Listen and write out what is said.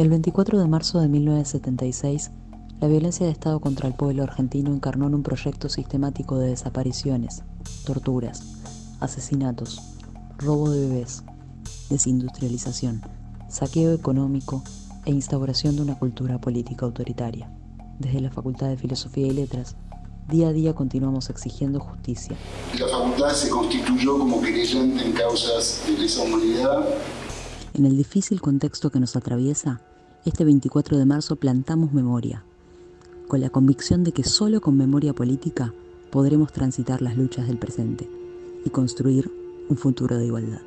El 24 de marzo de 1976, la violencia de Estado contra el pueblo argentino encarnó en un proyecto sistemático de desapariciones, torturas, asesinatos, robo de bebés, desindustrialización, saqueo económico e instauración de una cultura política autoritaria. Desde la Facultad de Filosofía y Letras, día a día continuamos exigiendo justicia. La facultad se constituyó como querellante en causas de lesa humanidad. En el difícil contexto que nos atraviesa, este 24 de marzo plantamos memoria, con la convicción de que solo con memoria política podremos transitar las luchas del presente y construir un futuro de igualdad.